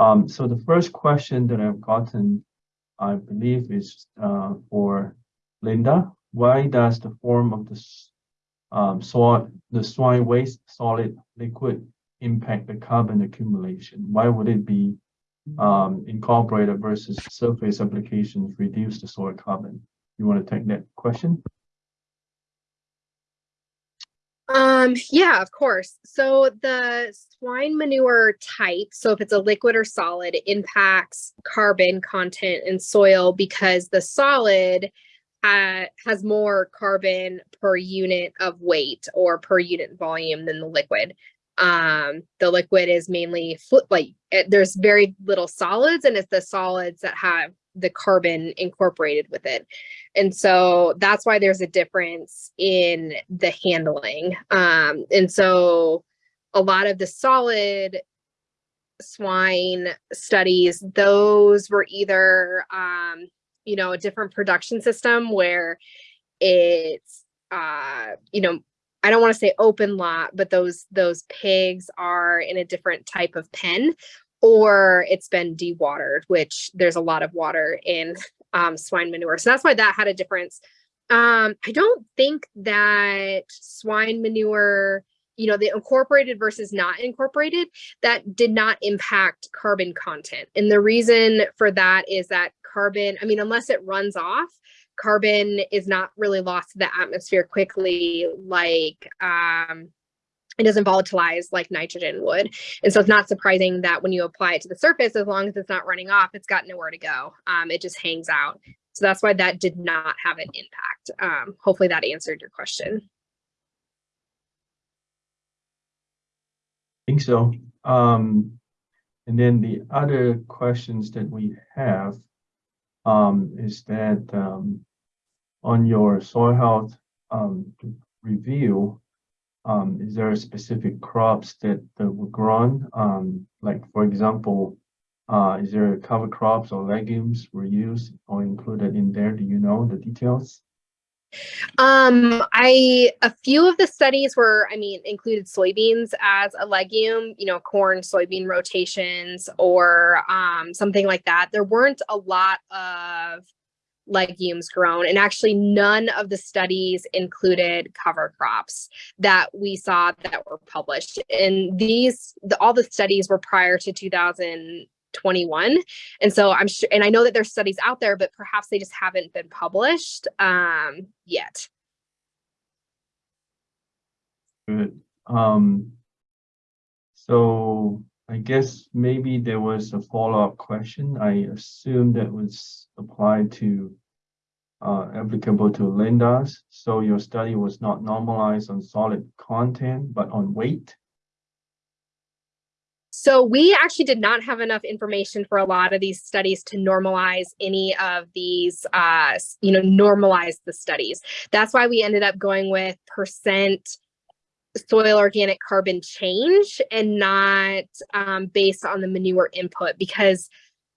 Um, so the first question that I've gotten, I believe, is uh, for Linda. Why does the form of the um, soil, the soil waste solid liquid impact the carbon accumulation? Why would it be um, incorporated versus surface applications reduce the soil carbon? You want to take that question? Um, yeah, of course. So the swine manure type, so if it's a liquid or solid, impacts carbon content in soil because the solid uh, has more carbon per unit of weight or per unit volume than the liquid. Um, the liquid is mainly like it, there's very little solids and it's the solids that have the carbon incorporated with it. And so that's why there's a difference in the handling. Um, and so a lot of the solid swine studies, those were either, um, you know, a different production system where it's, uh, you know, I don't want to say open lot, but those those pigs are in a different type of pen or it's been dewatered, which there's a lot of water in um, swine manure. So that's why that had a difference. Um, I don't think that swine manure, you know, the incorporated versus not incorporated, that did not impact carbon content. And the reason for that is that carbon, I mean, unless it runs off, carbon is not really lost to the atmosphere quickly like um, it doesn't volatilize like nitrogen would. And so it's not surprising that when you apply it to the surface, as long as it's not running off, it's got nowhere to go. Um, it just hangs out. So that's why that did not have an impact. Um, hopefully that answered your question. I think so. Um, and then the other questions that we have um, is that um, on your soil health um, review, um, is there specific crops that, that were grown? Um, like, for example, uh, is there cover crops or legumes were used or included in there? Do you know the details? Um, I, a few of the studies were, I mean, included soybeans as a legume, you know, corn, soybean rotations or um, something like that. There weren't a lot of legumes grown and actually none of the studies included cover crops that we saw that were published. And these the, all the studies were prior to 2021 and so i'm sure and i know that there's studies out there but perhaps they just haven't been published um yet. Good. Um so I guess maybe there was a follow-up question. I assume that was applied to uh, applicable to Linda's. So your study was not normalized on solid content, but on weight. So we actually did not have enough information for a lot of these studies to normalize any of these, uh, you know, normalize the studies. That's why we ended up going with percent soil organic carbon change and not um, based on the manure input because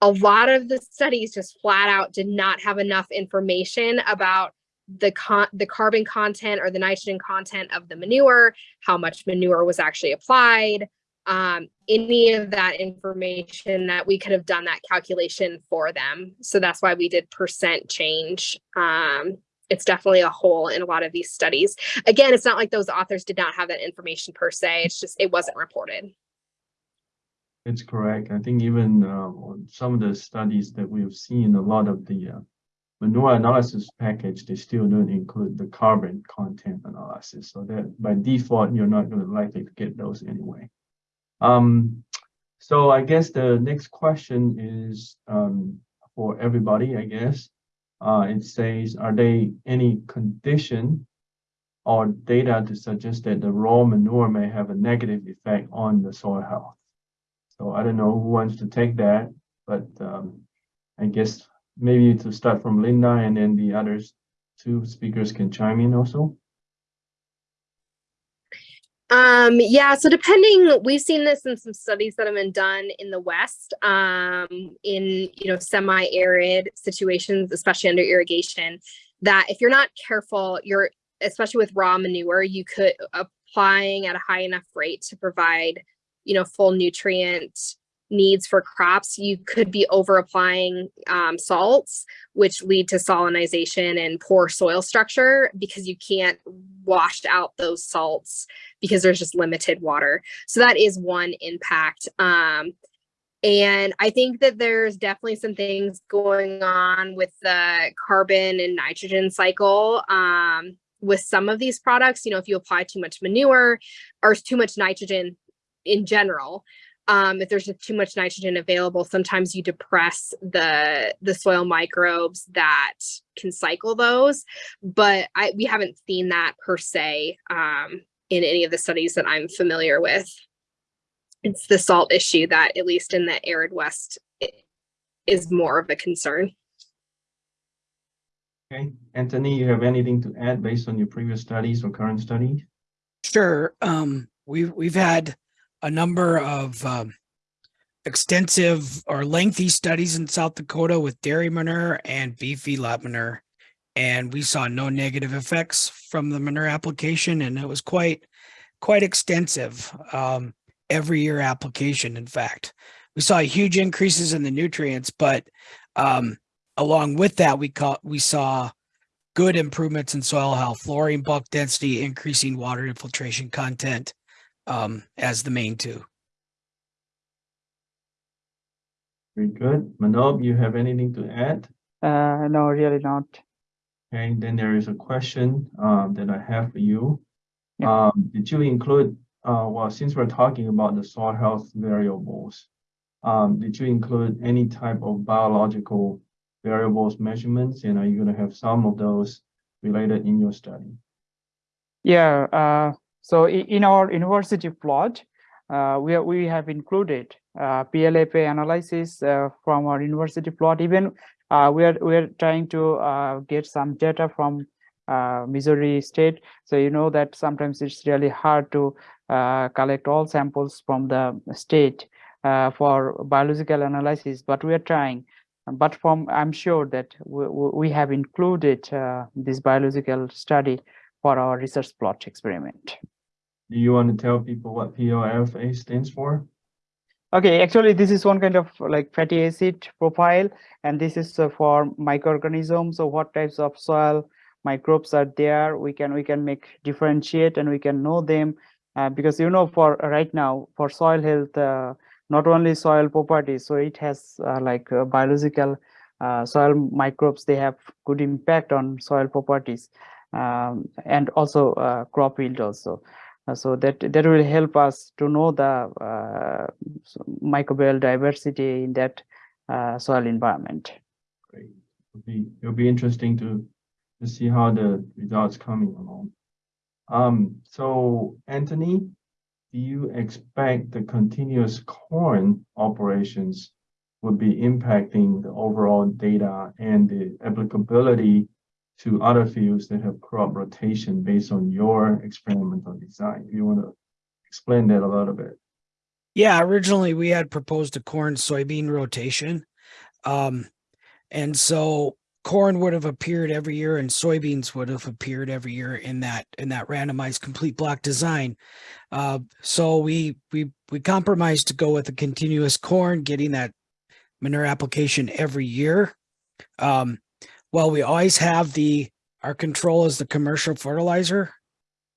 a lot of the studies just flat out did not have enough information about the con the carbon content or the nitrogen content of the manure, how much manure was actually applied, um, any of that information that we could have done that calculation for them. So that's why we did percent change. Um, it's definitely a hole in a lot of these studies. Again, it's not like those authors did not have that information per se. It's just, it wasn't reported. It's correct. I think even uh, some of the studies that we've seen, a lot of the uh, manure analysis package, they still don't include the carbon content analysis. So that by default, you're not going to likely to get those anyway. Um, so I guess the next question is um, for everybody, I guess. Uh, it says, are there any condition or data to suggest that the raw manure may have a negative effect on the soil health? So I don't know who wants to take that, but um, I guess maybe to start from Linda and then the others two speakers can chime in also. Um, yeah, so depending, we've seen this in some studies that have been done in the West, um, in, you know, semi-arid situations, especially under irrigation, that if you're not careful, you're, especially with raw manure, you could applying at a high enough rate to provide you know, full nutrient needs for crops, you could be over applying um, salts, which lead to salinization and poor soil structure because you can't wash out those salts because there's just limited water. So that is one impact. Um, and I think that there's definitely some things going on with the carbon and nitrogen cycle. Um, with some of these products, you know, if you apply too much manure or too much nitrogen in general, um, if there's too much nitrogen available, sometimes you depress the the soil microbes that can cycle those. But I we haven't seen that per se um, in any of the studies that I'm familiar with. It's the salt issue that, at least in the arid west, is more of a concern. Okay, Anthony, you have anything to add based on your previous studies or current studies? Sure. Um, we've we've had a number of um, extensive or lengthy studies in South Dakota with dairy manure and beef feedlot manure, and we saw no negative effects from the manure application, and it was quite quite extensive. Um, every year application. In fact, we saw huge increases in the nutrients, but um, along with that, we caught we saw good improvements in soil health, lowering bulk density, increasing water infiltration content um, as the main two. Very good. Manob, you have anything to add? Uh, no, really not. Okay, then there is a question um, that I have for you. Yeah. Um, did you include, uh, well, since we're talking about the soil health variables, um, did you include any type of biological variables measurements? And are you going to have some of those related in your study? Yeah, uh, so in our university plot, uh, we, are- we have included uh, PLFA analysis uh, from our university plot. Even uh, we are we are trying to uh, get some data from uh, Missouri State. So you know that sometimes it's really hard to uh, collect all samples from the state for biological analysis, but we are trying. But from I'm sure that we, we have included this biological study for our research plot experiment. Do you want to tell people what PLFA stands for? Okay, actually, this is one kind of like fatty acid profile, and this is uh, for microorganisms. So what types of soil microbes are there? We can we can make differentiate and we can know them uh, because you know for right now for soil health, uh, not only soil properties, so it has uh, like uh, biological uh, soil microbes. They have good impact on soil properties um, and also uh, crop yield also. Uh, so that that will help us to know the uh, microbial diversity in that uh, soil environment. Great. It'll be, it'll be interesting to, to see how the results coming along. Um, so Anthony, do you expect the continuous corn operations would be impacting the overall data and the applicability to other fields that have crop rotation based on your experimental design? You want to explain that a little bit. Yeah, originally we had proposed a corn soybean rotation. Um, and so corn would have appeared every year and soybeans would have appeared every year in that in that randomized complete block design. Uh, so we we we compromised to go with a continuous corn, getting that manure application every year. Um, well, we always have the our control is the commercial fertilizer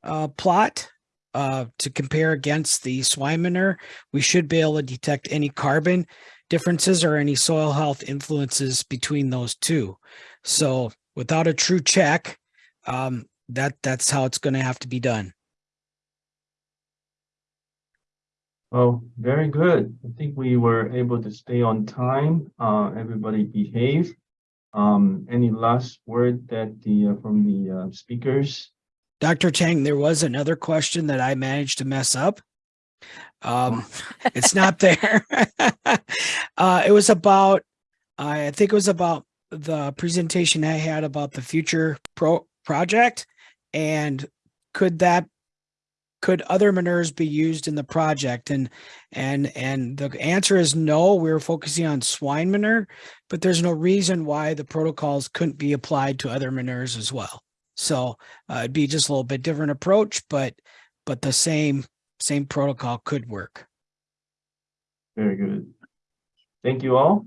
uh, plot uh, to compare against the swine manure, we should be able to detect any carbon differences or any soil health influences between those two. So without a true check, um, that that's how it's going to have to be done. Well, very good. I think we were able to stay on time. Uh, everybody behave. Um, any last word that the, uh, from the, uh, speakers? Dr. Tang, there was another question that I managed to mess up. Um, it's not there. uh, it was about, I think it was about the presentation I had about the future pro project and could that could other manures be used in the project and and and the answer is no we were focusing on swine manure but there's no reason why the protocols couldn't be applied to other manures as well so uh, it'd be just a little bit different approach but but the same same protocol could work Very good. Thank you all.